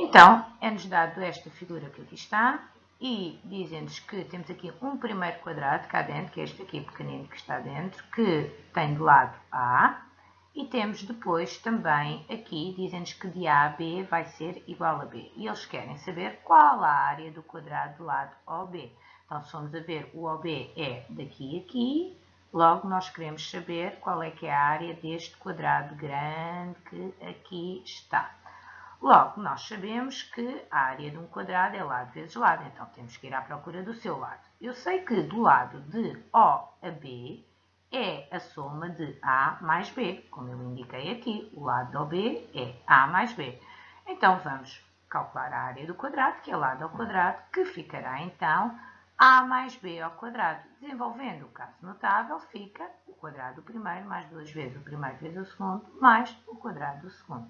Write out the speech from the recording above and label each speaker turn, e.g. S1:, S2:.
S1: Então, é-nos dado esta figura que aqui está e dizem-nos que temos aqui um primeiro quadrado cá dentro, que é este aqui pequenino que está dentro, que tem de lado A, e temos depois também aqui, dizem-nos que de A a B vai ser igual a B. E eles querem saber qual a área do quadrado do lado OB. Então, se formos a ver, o OB é daqui a aqui, logo nós queremos saber qual é que é a área deste quadrado grande que aqui está. Logo, nós sabemos que a área de um quadrado é lado vezes lado, então temos que ir à procura do seu lado. Eu sei que do lado de O a B é a soma de A mais B, como eu indiquei aqui. O lado do B é A mais B. Então, vamos calcular a área do quadrado, que é lado ao quadrado, que ficará, então, A mais B ao quadrado. Desenvolvendo o caso notável, fica o quadrado do primeiro mais duas vezes o primeiro vezes o segundo, mais o quadrado do segundo.